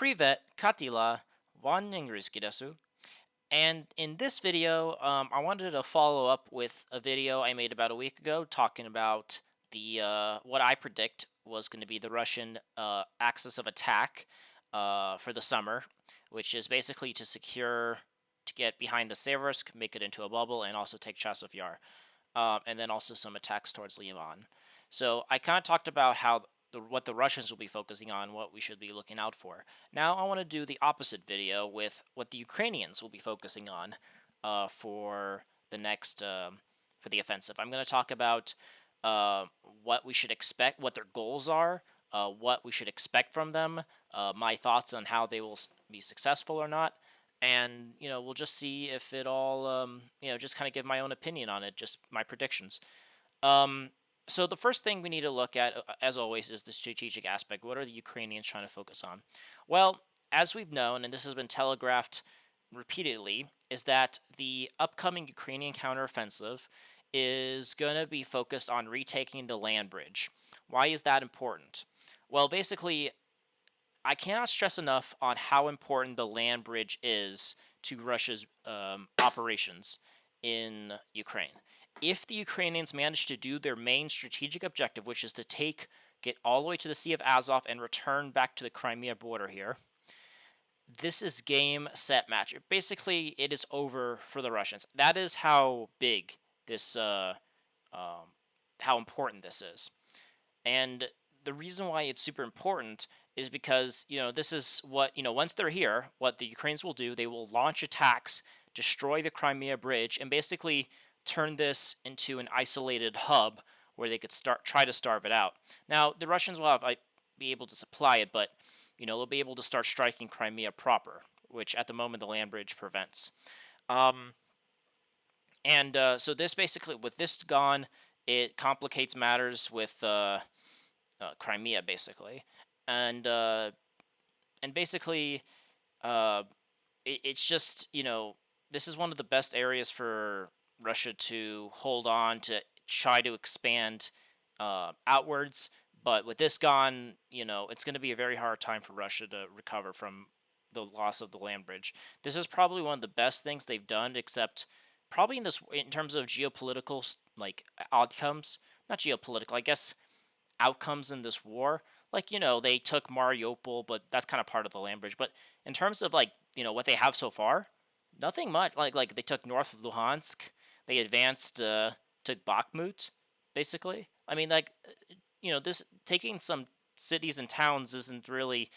Privet, Katila, desu. And in this video, um, I wanted to follow up with a video I made about a week ago talking about the uh, what I predict was going to be the Russian uh, axis of attack uh, for the summer, which is basically to secure, to get behind the Seversk, make it into a bubble, and also take Chasiv Yar. Um, and then also some attacks towards Liman. So I kind of talked about how the, what the Russians will be focusing on, what we should be looking out for. Now I want to do the opposite video with what the Ukrainians will be focusing on uh, for the next uh, for the offensive. I'm going to talk about uh, what we should expect, what their goals are, uh, what we should expect from them, uh, my thoughts on how they will be successful or not, and you know we'll just see if it all um, you know just kind of give my own opinion on it, just my predictions. Um, so the first thing we need to look at, uh, as always, is the strategic aspect. What are the Ukrainians trying to focus on? Well, as we've known, and this has been telegraphed repeatedly, is that the upcoming Ukrainian counteroffensive is going to be focused on retaking the land bridge. Why is that important? Well, basically, I cannot stress enough on how important the land bridge is to Russia's um, operations in Ukraine if the Ukrainians manage to do their main strategic objective, which is to take, get all the way to the Sea of Azov and return back to the Crimea border here, this is game, set, match. Basically, it is over for the Russians. That is how big this, uh, um, how important this is. And the reason why it's super important is because, you know, this is what, you know, once they're here, what the Ukrainians will do, they will launch attacks, destroy the Crimea bridge, and basically turn this into an isolated hub where they could start try to starve it out. Now the Russians will have be able to supply it, but you know they'll be able to start striking Crimea proper, which at the moment the land bridge prevents. Um, and uh, so this basically, with this gone, it complicates matters with uh, uh, Crimea basically, and uh, and basically, uh, it, it's just you know this is one of the best areas for Russia to hold on to try to expand uh, outwards. But with this gone, you know, it's going to be a very hard time for Russia to recover from the loss of the land bridge. This is probably one of the best things they've done, except probably in this in terms of geopolitical like outcomes, not geopolitical, I guess outcomes in this war. Like you know, they took Mariupol, but that's kind of part of the land bridge. But in terms of like you know what they have so far, nothing much. Like like they took North Luhansk, they advanced uh, to Bakhmut, basically. I mean, like, uh, you know, this taking some cities and towns isn't really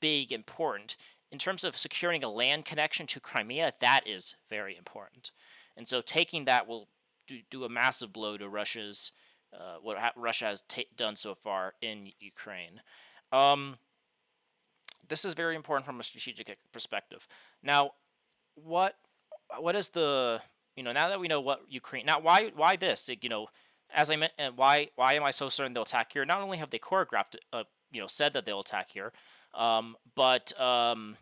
big important. In terms of securing a land connection to Crimea, that is very important. And so taking that will do, do a massive blow to Russia's uh, what Russia has done so far in Ukraine. Um, this is very important from a strategic perspective. Now, what what is the you know, now that we know what Ukraine, now why why this? You know, as I meant, and why why am I so certain they'll attack here? Not only have they choreographed, uh, you know, said that they'll attack here, um, but um,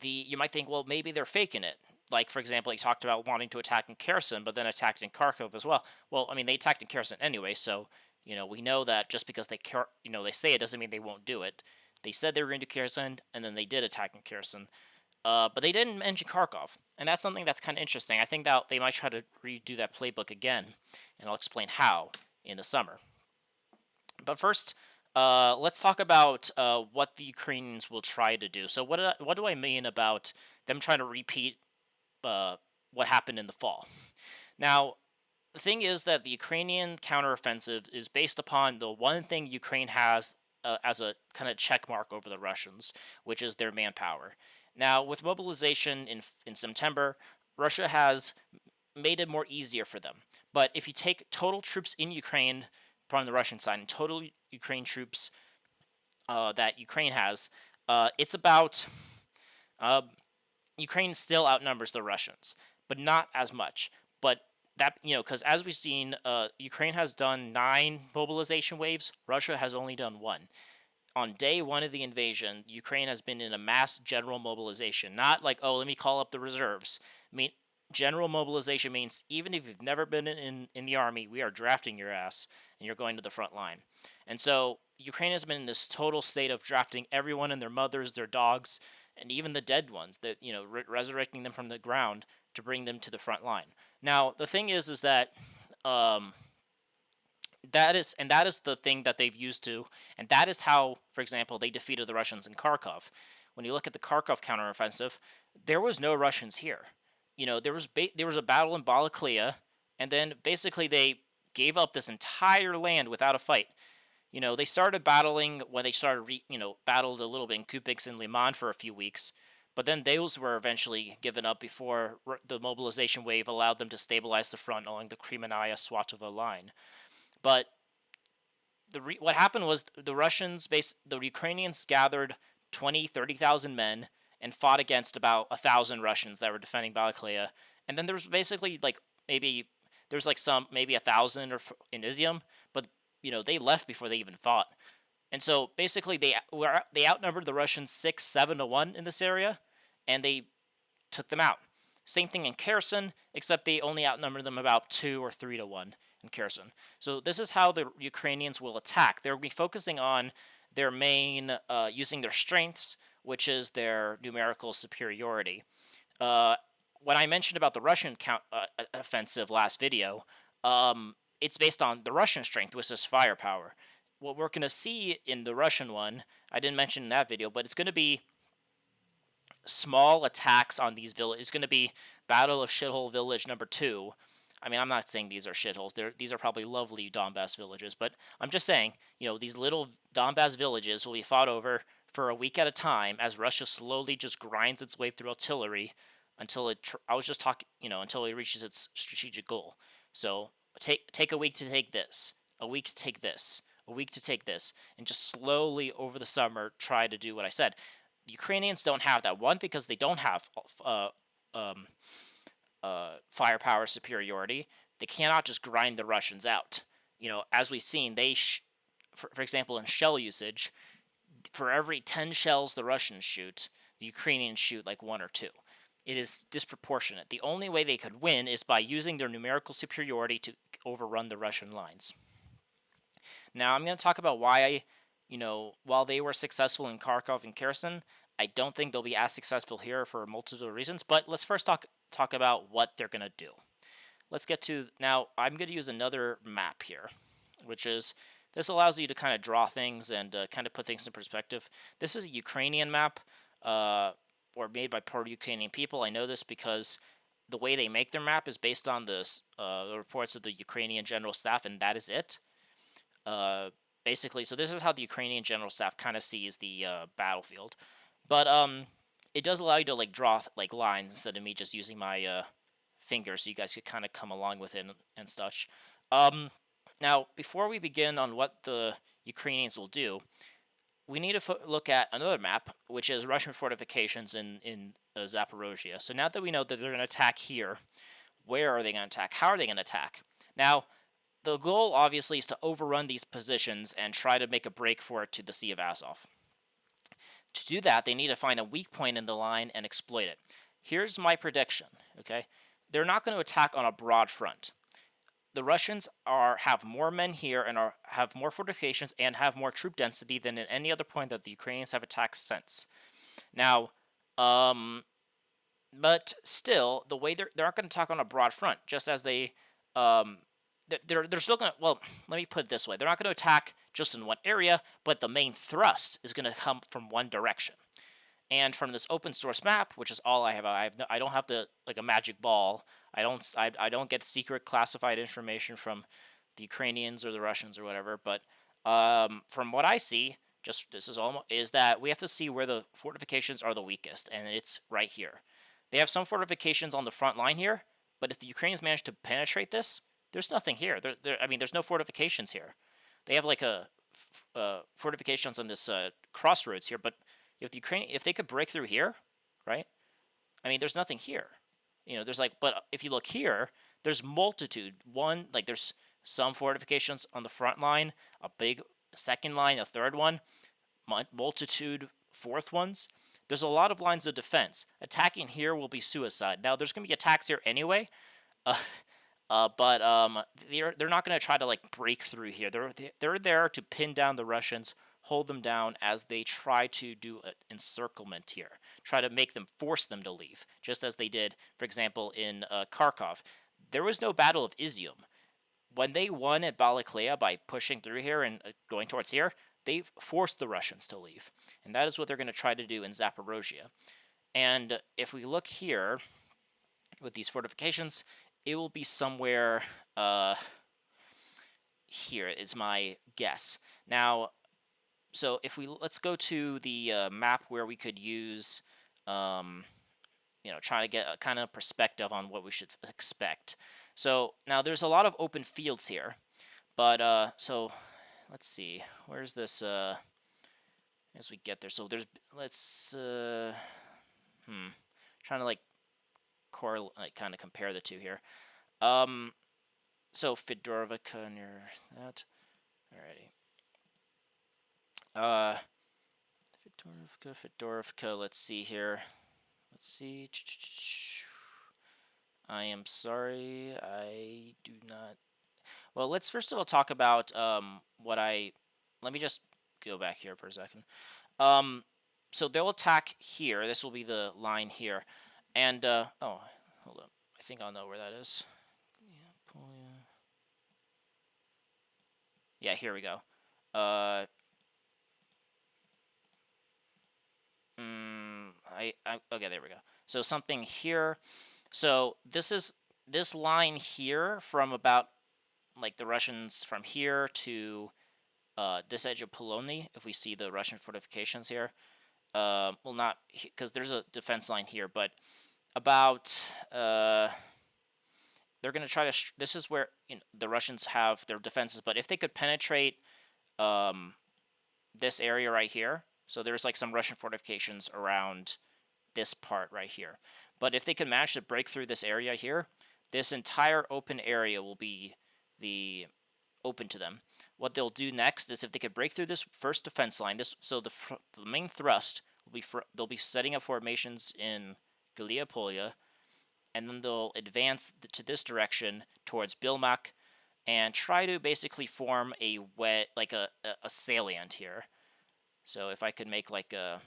the you might think, well, maybe they're faking it. Like for example, he talked about wanting to attack in Kherson, but then attacked in Kharkov as well. Well, I mean, they attacked in Kherson anyway, so you know we know that just because they care, you know they say it doesn't mean they won't do it. They said they were going to Kherson, and then they did attack in Kherson. Uh, but they didn't mention Kharkov, and that's something that's kind of interesting. I think that they might try to redo that playbook again, and I'll explain how in the summer. But first, uh, let's talk about uh, what the Ukrainians will try to do. So what what do I mean about them trying to repeat uh, what happened in the fall? Now, the thing is that the Ukrainian counteroffensive is based upon the one thing Ukraine has uh, as a kind of check mark over the Russians, which is their manpower. Now, with mobilization in, in September, Russia has made it more easier for them. But if you take total troops in Ukraine from the Russian side and total Ukraine troops uh, that Ukraine has, uh, it's about uh, Ukraine still outnumbers the Russians, but not as much. But that you know, because as we've seen, uh, Ukraine has done nine mobilization waves. Russia has only done one on day one of the invasion, Ukraine has been in a mass general mobilization. Not like, oh, let me call up the reserves. I mean, general mobilization means even if you've never been in, in the army, we are drafting your ass and you're going to the front line. And so Ukraine has been in this total state of drafting everyone and their mothers, their dogs, and even the dead ones that you know re- resurrecting them from the ground to bring them to the front line. Now the thing is, is that um, that is and that is the thing that they've used to, and that is how, for example, they defeated the Russians in Kharkov. When you look at the Kharkov counteroffensive, there was no Russians here. You know, there was there was a battle in Balaklia, and then basically they gave up this entire land without a fight. You know, they started battling when they started, you know, battled a little bit in Kupix and Liman for a few weeks, but then those were eventually given up before the mobilization wave allowed them to stabilize the front along the Kremenaya Svatovo line. But the what happened was the Russians, base the Ukrainians gathered 20, 30,000 men and fought against about a thousand Russians that were defending Balaklia. And then there was basically like maybe there's like some maybe a thousand or in Izium, but you know they left before they even fought. And so basically they were they outnumbered the Russians six seven to one in this area, and they took them out. Same thing in Kherson, except they only outnumbered them about two or three to one in Kherson. So this is how the Ukrainians will attack. They'll be focusing on their main, uh, using their strengths, which is their numerical superiority. Uh, when I mentioned about the Russian count, uh, offensive last video, um, it's based on the Russian strength, which is firepower. What we're going to see in the Russian one, I didn't mention in that video, but it's going to be small attacks on these villages. It's going to be Battle of Shithole Village number two. I mean, I'm not saying these are shitholes. They're, these are probably lovely Donbass villages, but I'm just saying, you know, these little Donbass villages will be fought over for a week at a time as Russia slowly just grinds its way through artillery until it. I was just talking, you know, until it reaches its strategic goal. So take take a week to take this, a week to take this, a week to take this, and just slowly over the summer try to do what I said. The Ukrainians don't have that one because they don't have uh, um, uh, firepower superiority. They cannot just grind the Russians out. You know, as we've seen, they, for, for example, in shell usage, for every 10 shells the Russians shoot, the Ukrainians shoot like one or two. It is disproportionate. The only way they could win is by using their numerical superiority to overrun the Russian lines. Now, I'm going to talk about why, you know, while they were successful in Kharkov and Kherson, I don't think they'll be as successful here for a multitude of reasons. But let's first talk talk about what they're going to do. Let's get to now. I'm going to use another map here, which is this allows you to kind of draw things and uh, kind of put things in perspective. This is a Ukrainian map, uh, or made by pro-Ukrainian people. I know this because the way they make their map is based on this, uh, the reports of the Ukrainian General Staff, and that is it. Uh, basically, so this is how the Ukrainian General Staff kind of sees the uh, battlefield. But um, it does allow you to like draw like lines instead of me just using my uh, fingers, so you guys could kind of come along with it and, and such. Um, now, before we begin on what the Ukrainians will do, we need to look at another map, which is Russian fortifications in in uh, Zaporozhye. So now that we know that they're going to attack here, where are they going to attack? How are they going to attack? Now, the goal obviously is to overrun these positions and try to make a break for it to the Sea of Azov. To do that, they need to find a weak point in the line and exploit it. Here's my prediction, okay? They're not going to attack on a broad front the Russians are have more men here and are have more fortifications and have more troop density than at any other point that the Ukrainians have attacked since. Now, um, but still, the way they're they're not going to attack on a broad front, just as they um, they're they're still going to well, let me put it this way: they're not going to attack just in one area, but the main thrust is going to come from one direction. And from this open source map, which is all I have, I have no, I don't have the like a magic ball I don't I, I don't get secret classified information from the Ukrainians or the Russians or whatever. But um, from what I see, just this is all is that we have to see where the fortifications are the weakest, and it's right here. They have some fortifications on the front line here, but if the Ukrainians manage to penetrate this, there's nothing here. There, there I mean, there's no fortifications here. They have like a uh, fortifications on this uh, crossroads here, but if the Ukraine if they could break through here, right? I mean, there's nothing here. You know, there's like, but if you look here, there's multitude. One, like there's some fortifications on the front line, a big second line, a third one, multitude fourth ones. There's a lot of lines of defense. Attacking here will be suicide. Now, there's going to be attacks here anyway. Uh, Uh, but um, they're they're not going to try to like break through here. They're they're there to pin down the Russians, hold them down as they try to do an encirclement here, try to make them force them to leave, just as they did, for example, in uh, Kharkov. There was no Battle of Izium. When they won at Balakleya by pushing through here and uh, going towards here, they forced the Russians to leave, and that is what they're going to try to do in Zaporozhye. And if we look here with these fortifications, it will be somewhere uh, here is my guess. Now, so if we let's go to the uh, map where we could use, um, you know, try to get a kind of perspective on what we should expect. So now there's a lot of open fields here, but uh, so let's see, where's this? Uh, as we get there, so there's let's uh, hmm, trying to like correlate, like kind of compare the two here. Um, so Fedorovka near that. Alrighty. Uh, Fedorovka, Fedorovka. Let's see here. Let's see. I am sorry. I do not. Well, let's first of all talk about um what I. Let me just go back here for a second. Um, so they'll attack here. This will be the line here. And, uh, oh, hold up. I think I'll know where that is. Yeah, here we go. Uh, mm, I, I, okay, there we go. So something here. So this is, this line here from about, like, the Russians from here to uh, this edge of Polony, if we see the Russian fortifications here, uh, well, not because there's a defense line here, but about uh, they're going to try to. this is where you know, the Russians have their defenses, but if they could penetrate um, this area right here, so there's like some Russian fortifications around this part right here. But if they could manage to break through this area here, this entire open area will be the open to them. What they'll do next is if they could break through this first defense line, this so the, the main thrust will be they'll be setting up formations in Galiapolia, and then they'll advance to this direction towards Bilmak and try to basically form a wet like a, a, a salient here. So if I could make like a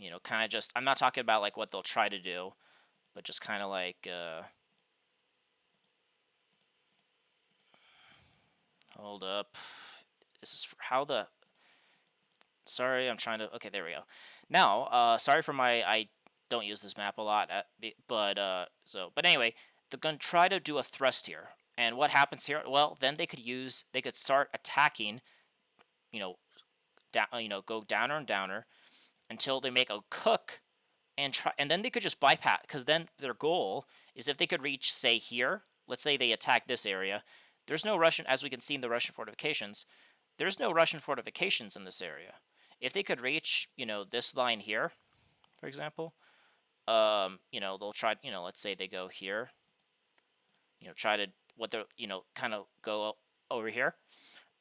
you know, kind of just I'm not talking about like what they'll try to do, but just kind of like uh Hold up. This is how the... Sorry, I'm trying to... Okay, there we go. Now, uh, sorry for my... I don't use this map a lot, at, but, uh, so... But anyway, they're going to try to do a thrust here. And what happens here? Well, then they could use... They could start attacking, you know, down, you know, go downer and downer until they make a cook and try and then they could just bypass because then their goal is if they could reach say here let's say they attack this area there's no Russian, as we can see in the Russian fortifications, there's no Russian fortifications in this area. If they could reach, you know, this line here, for example, um, you know, they'll try, you know, let's say they go here, you know, try to, what they're, you know, kind of go over here.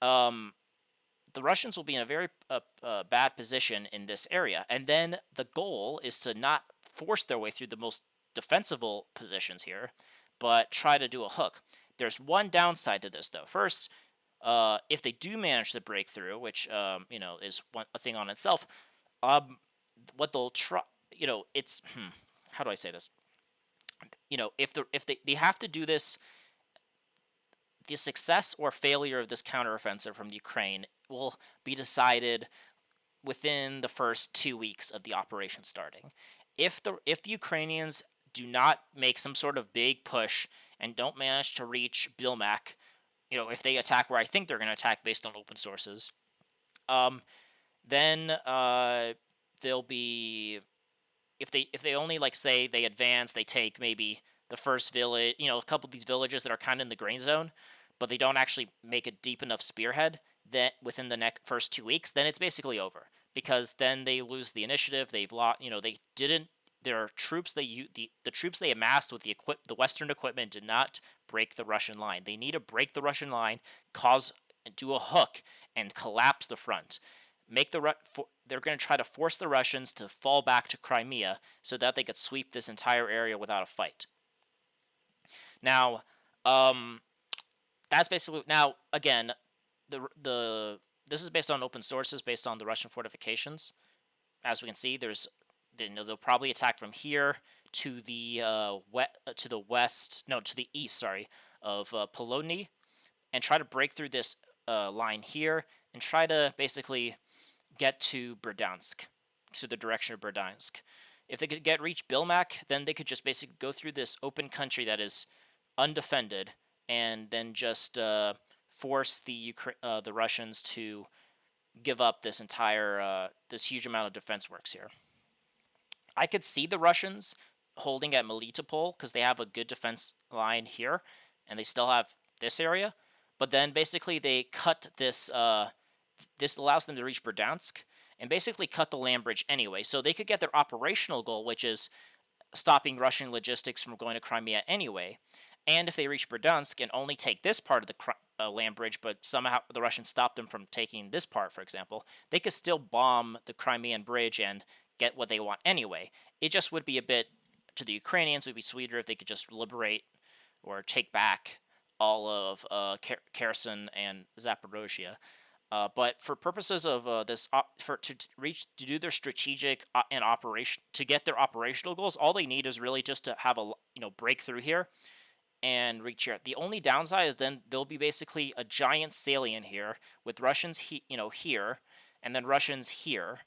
Um, the Russians will be in a very uh, uh, bad position in this area. And then the goal is to not force their way through the most defensible positions here, but try to do a hook. There's one downside to this, though. First, uh, if they do manage to break through, which um, you know is one a thing on itself, um, what they'll try, you know, it's hmm, how do I say this? You know, if the if they they have to do this, the success or failure of this counteroffensive from the Ukraine will be decided within the first two weeks of the operation starting. If the if the Ukrainians do not make some sort of big push and don't manage to reach Bilmak, you know, if they attack where I think they're going to attack based on open sources, um, then uh, they'll be if they if they only like say they advance, they take maybe the first village, you know, a couple of these villages that are kind of in the grain zone, but they don't actually make a deep enough spearhead that within the next first two weeks, then it's basically over because then they lose the initiative. They've lost, you know, they didn't their troops they the the troops they amassed with the equip the Western equipment did not break the Russian line. They need to break the Russian line, cause do a hook, and collapse the front. Make the they're going to try to force the Russians to fall back to Crimea so that they could sweep this entire area without a fight. Now, um, that's basically now again the the this is based on open sources based on the Russian fortifications. As we can see, there's know, they'll probably attack from here to the uh, wet uh, to the west, no, to the east, sorry, of uh, Polony, and try to break through this uh, line here and try to basically get to Berdyansk, to the direction of Berdyansk. If they could get reach Bilmak, then they could just basically go through this open country that is undefended, and then just uh, force the Ukra- uh, the Russians to give up this entire uh, this huge amount of defense works here. I could see the Russians holding at Melitopol because they have a good defense line here, and they still have this area. But then basically they cut this. Uh, this allows them to reach Berdyansk and basically cut the land bridge anyway. So they could get their operational goal, which is stopping Russian logistics from going to Crimea anyway. And if they reach Berdyansk and only take this part of the uh, land bridge, but somehow the Russians stop them from taking this part, for example, they could still bomb the Crimean bridge and get what they want anyway. It just would be a bit to the Ukrainians would be sweeter if they could just liberate or take back all of uh, Kherson and Zaporozhia. Uh, but for purposes of uh, this, for to reach to do their strategic uh, and operation to get their operational goals, all they need is really just to have a you know breakthrough here and reach here. The only downside is then there'll be basically a giant salient here with Russians he- you know here and then Russians here,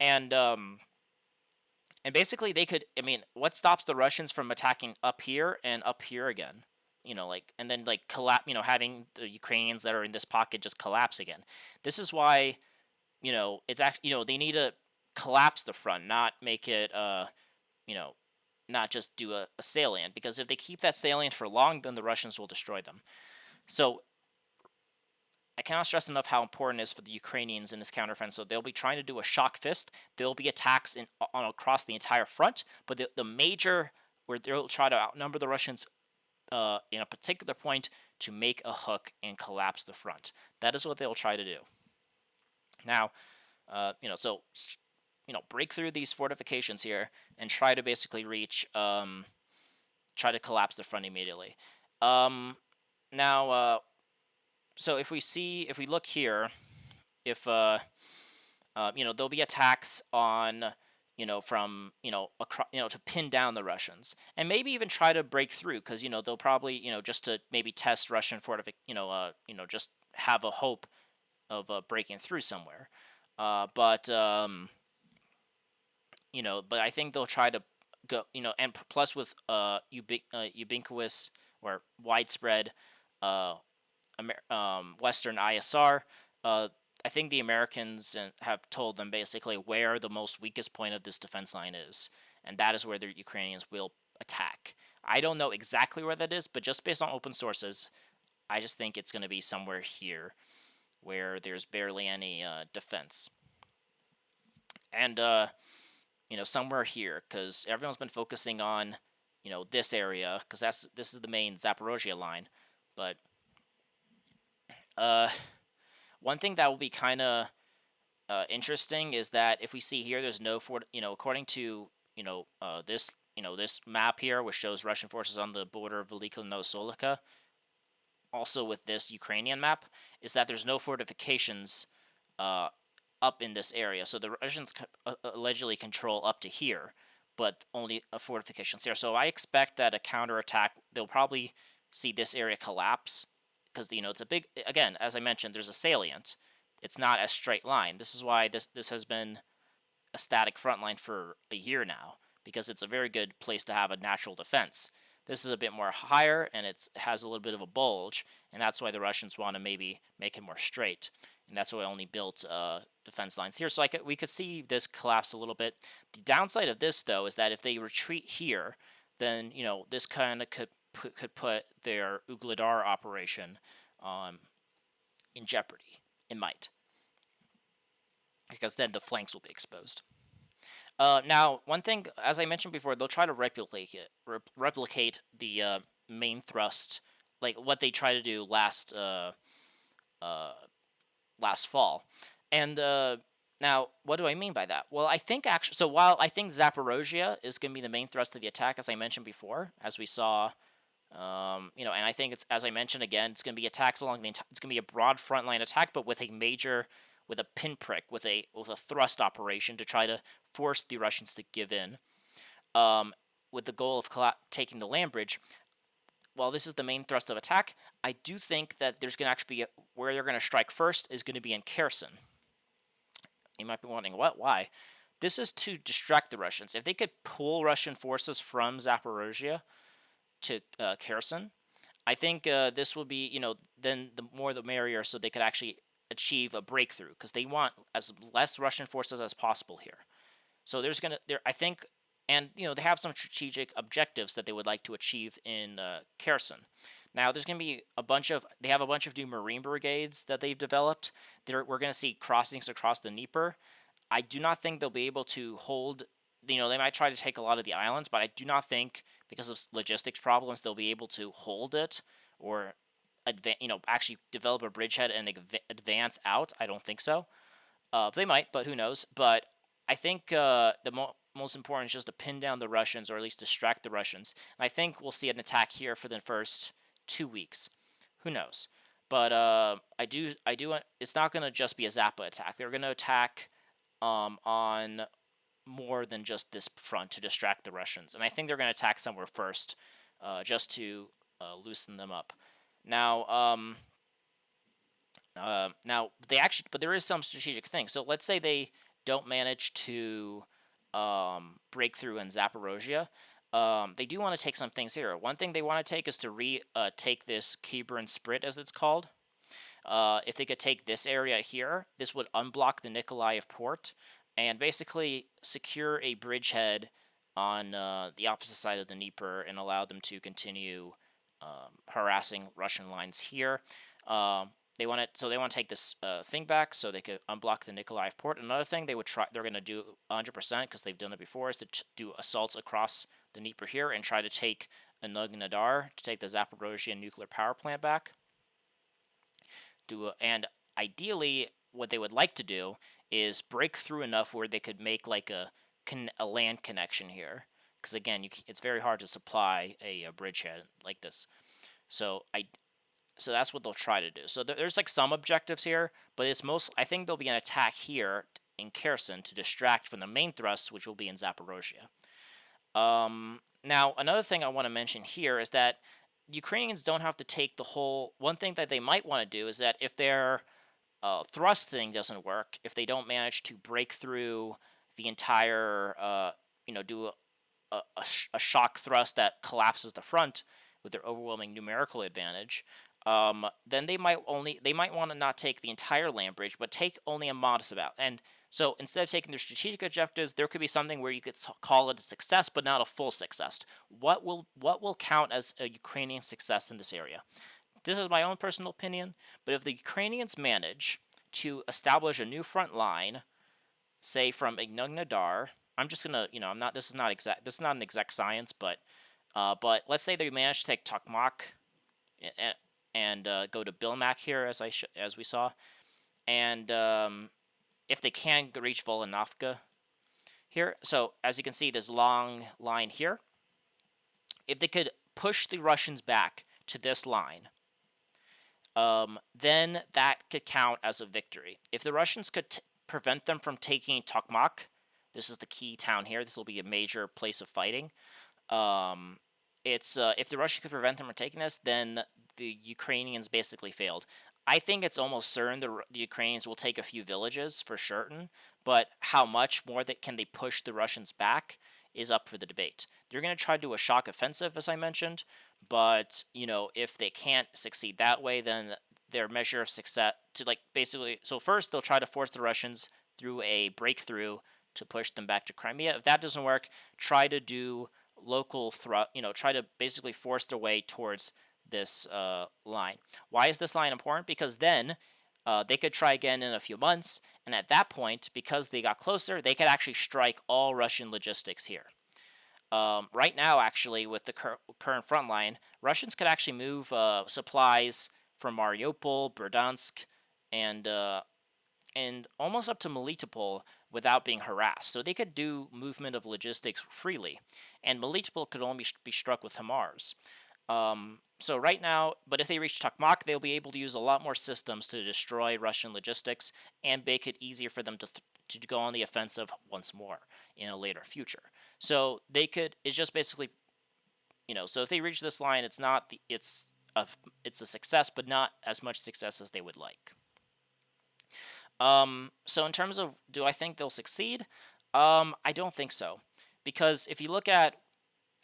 and um, and basically they could. I mean, what stops the Russians from attacking up here and up here again? You know, like and then like collapse. You know, having the Ukrainians that are in this pocket just collapse again. This is why, you know, it's actually you know they need to collapse the front, not make it uh, you know, not just do a, a salient because if they keep that salient for long, then the Russians will destroy them. So I cannot stress enough how important it is for the Ukrainians in this counteroffensive. So they'll be trying to do a shock fist. There'll be attacks in on across the entire front, but the, the major where they'll try to outnumber the Russians uh, in a particular point to make a hook and collapse the front. That is what they'll try to do. Now, uh, you know, so you know, break through these fortifications here and try to basically reach, um, try to collapse the front immediately. Um, now, uh, so if we see, if we look here, if, uh, uh, you know, there'll be attacks on, you know, from, you know, across, you know, to pin down the Russians and maybe even try to break through because, you know, they'll probably, you know, just to maybe test Russian fortific, you know, uh, you know, just have a hope of uh, breaking through somewhere. Uh, but, um, you know, but I think they'll try to go, you know, and plus with uh, ubiqu- uh ubiquitous or widespread uh, Amer- um, Western ISR, uh, I think the Americans have told them basically where the most weakest point of this defense line is, and that is where the Ukrainians will attack. I don't know exactly where that is, but just based on open sources, I just think it's going to be somewhere here where there's barely any uh, defense. And, uh, you know, somewhere here, because everyone's been focusing on, you know, this area, because that's this is the main Zaporozhia line. But uh, one thing that will be kind of uh, interesting is that if we see here, there's no fort. You know, according to you know uh, this you know this map here, which shows Russian forces on the border of Velyka Novosilka, also with this Ukrainian map, is that there's no fortifications uh, up in this area. So the Russians uh, allegedly control up to here, but only a fortifications there. So I expect that a counterattack, they'll probably see this area collapse because you know it's a big again as I mentioned there's a salient. It's not a straight line. This is why this this has been a static front line for a year now because it's a very good place to have a natural defense. This is a bit more higher and it has a little bit of a bulge and that's why the Russians want to maybe make it more straight and that's why I only built uh, defense lines here. So I could, we could see this collapse a little bit. The downside of this though is that if they retreat here then you know this kind of could put, could put their Ugledar operation um, in jeopardy. It might. Because then the flanks will be exposed. Uh, now, one thing, as I mentioned before, they'll try to replicate it, re replicate the uh, main thrust, like what they tried to do last uh, uh last fall. And uh, now, what do I mean by that? Well, I think actually, so while I think Zaporozhia is going to be the main thrust of the attack, as I mentioned before, as we saw Um, you know, and I think it's as I mentioned again, it's going to be attacks along the. It's going to be a broad frontline attack, but with a major, with a pinprick, with a with a thrust operation to try to force the Russians to give in, um, with the goal of taking the land bridge. While this is the main thrust of attack, I do think that there's going to actually be a, where they're going to strike first is going to be in Kherson. You might be wondering, what? Why? This is to distract the Russians. If they could pull Russian forces from Zaporozhye to uh, Kherson, I think uh, this will be, you know, then the more the merrier, so they could actually achieve a breakthrough because they want as less Russian forces as possible here. So there's gonna there I think and you know they have some strategic objectives that they would like to achieve in uh, Kherson. Now there's going to be a bunch of they have a bunch of new marine brigades that they've developed. They're, we're going to see crossings across the Dnieper. I do not think they'll be able to hold. You know they might try to take a lot of the islands, but I do not think because of logistics problems they'll be able to hold it or advance. You know actually develop a bridgehead and advance out. I don't think so. Uh, they might, but who knows? But I think uh, the mo most important is just to pin down the Russians or at least distract the Russians. And I think we'll see an attack here for the first two weeks. Who knows? But uh, I do, I do. It's not going to just be a Zappa attack. They're going to attack um, on more than just this front to distract the Russians. And I think they're going to attack somewhere first, uh, just to uh, loosen them up. Now, um, uh, now they actually, but there is some strategic thing. So let's say they don't manage to um, breakthrough in Zaporozhia. Um, they do want to take some things here. One thing they want to take is to re uh, take this Kinburn Spit, as it's called. Uh, if they could take this area here, this would unblock the Nikolaev port and basically secure a bridgehead on uh, the opposite side of the Dnieper and allow them to continue um, harassing Russian lines here. Um, they want to so they want to take this uh, thing back so they could unblock the Nikolaev port. Another thing they would try they're going to do 100% because they've done it before is to do assaults across the Dnieper here and try to take Energodar to take the Zaporozhye nuclear power plant back. Do a, and ideally what they would like to do is break through enough where they could make like a a land connection here because again you, it's very hard to supply a, a bridgehead like this. So I so that's what they'll try to do. So there's like some objectives here, but it's most, I think there'll be an attack here in Kherson to distract from the main thrust, which will be in Zaporozhye. Um, now, another thing I want to mention here is that Ukrainians don't have to take the whole, one thing that they might want to do is that if their uh, thrust thing doesn't work, if they don't manage to break through the entire, uh, you know, do a, a, a shock thrust that collapses the front with their overwhelming numerical advantage, um, then they might only they might want to not take the entire land bridge, but take only a modest amount. And so instead of taking their strategic objectives, there could be something where you could call it a success, but not a full success. What will what will count as a Ukrainian success in this area? This is my own personal opinion, but if the Ukrainians manage to establish a new front line, say from Energodar, I'm just gonna, you know, I'm not. This is not exact. This is not an exact science, but, uh, but let's say they manage to take Tokmak, and uh, go to Bilmak here, as I as we saw. And um, if they can reach Volanovka here, so as you can see, this long line here. If they could push the Russians back to this line, um, then that could count as a victory. If the Russians could prevent them from taking Tokmak, this is the key town here. This will be a major place of fighting. Um, it's uh, if the Russians could prevent them from taking this, then the Ukrainians basically failed. I think it's almost certain the, the Ukrainians will take a few villages for certain, but how much more that can they push the Russians back is up for the debate. They're going to try to do a shock offensive, as I mentioned, but you know if they can't succeed that way, then their measure of success to like basically so first they'll try to force the Russians through a breakthrough to push them back to Crimea. If that doesn't work, try to do local thrust, you know, try to basically force their way towards this uh, line. Why is this line important? Because then uh, they could try again in a few months, and at that point, because they got closer, they could actually strike all Russian logistics here. Um, right now, actually, with the cur current front line, Russians could actually move uh, supplies from Mariupol, Berdyansk, and uh, and almost up to Melitopol without being harassed. So they could do movement of logistics freely, and Melitopol could only be struck with HIMARS. Um, so right now, but if they reach Tokmak, they'll be able to use a lot more systems to destroy Russian logistics and make it easier for them to to go on the offensive once more in a later future. So they could. It's just basically, you know. So if they reach this line, it's not the. It's a it's a success, but not as much success as they would like. Um, so in terms of do I think they'll succeed? Um, I don't think so, because if you look at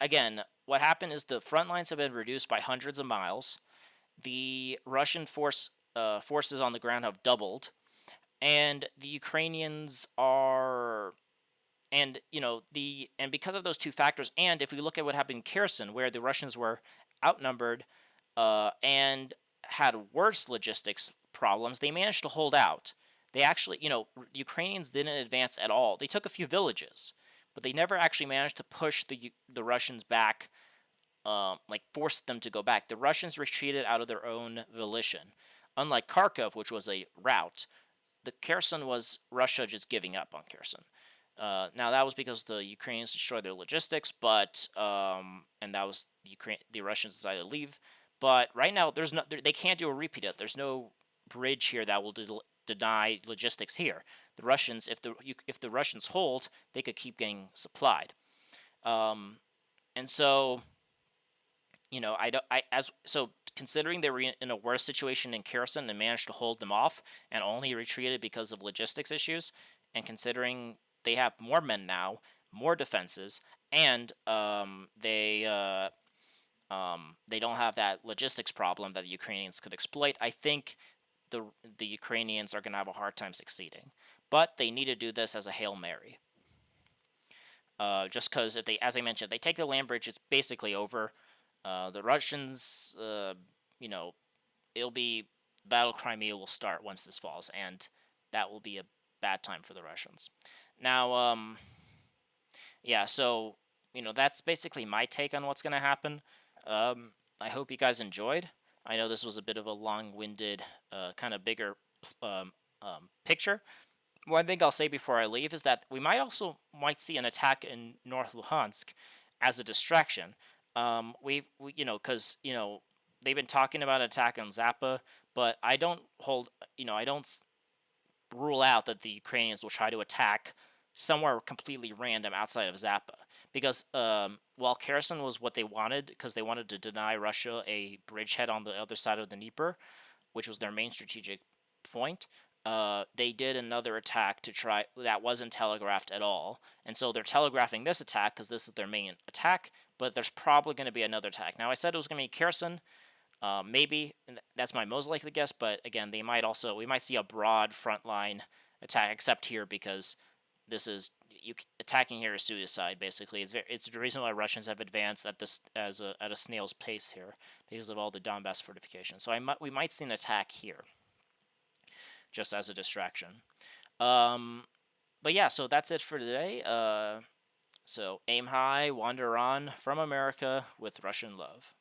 again, what happened is the front lines have been reduced by hundreds of miles. The Russian force uh, forces on the ground have doubled, and the Ukrainians are and you know the and because of those two factors and if we look at what happened in Kherson where the Russians were outnumbered uh, and had worse logistics problems they managed to hold out. They actually you know Ukrainians didn't advance at all. They took a few villages but they never actually managed to push the the Russians back um, like forced them to go back. The Russians retreated out of their own volition. Unlike Kharkov which was a rout the Kherson was Russia just giving up on Kherson. Uh, now that was because the Ukrainians destroyed their logistics, but um, and that was the Ukraine. The Russians decided to leave. But right now, there's no. They can't do a repeat. Of it. There's no bridge here that will de deny logistics here. The Russians, if the if the Russians hold, they could keep getting supplied. Um, and so, you know, I don't. I as so considering they were in a worse situation in Kherson and managed to hold them off and only retreated because of logistics issues, and considering they have more men now, more defenses, and um, they uh, um, they don't have that logistics problem that the Ukrainians could exploit, I think the the Ukrainians are going to have a hard time succeeding. But they need to do this as a hail mary. Uh, just because if they, as I mentioned, if they take the land bridge, it's basically over. Uh, the Russians, uh, you know, it'll be Battle Crimea will start once this falls, and that will be a bad time for the Russians. Now, um, yeah, so you know that's basically my take on what's going to happen. Um, I hope you guys enjoyed. I know this was a bit of a long-winded, uh, kind of bigger um, um, picture. One thing I'll say before I leave is that we might also might see an attack in North Luhansk as a distraction. Um, we, we you know, because you know they've been talking about attack on Zappa, but I don't hold, you know, I don't rule out that the Ukrainians will try to attack somewhere completely random outside of Zappa. Because um, while Kherson was what they wanted, because they wanted to deny Russia a bridgehead on the other side of the Dnieper, which was their main strategic point, uh, they did another attack to try that wasn't telegraphed at all, and so they're telegraphing this attack because this is their main attack. But there's probably going to be another attack. Now I said it was going to be Kherson. Uh, maybe that's my most likely guess, but again, they might also we might see a broad frontline attack, except here because this is you attacking here is suicide. Basically, it's very, it's the reason why Russians have advanced at this as a at a snail's pace here because of all the Donbass fortifications. So I might we might see an attack here just as a distraction. Um, but yeah, so that's it for today. Uh, so aim high, wander on from America with Russian love.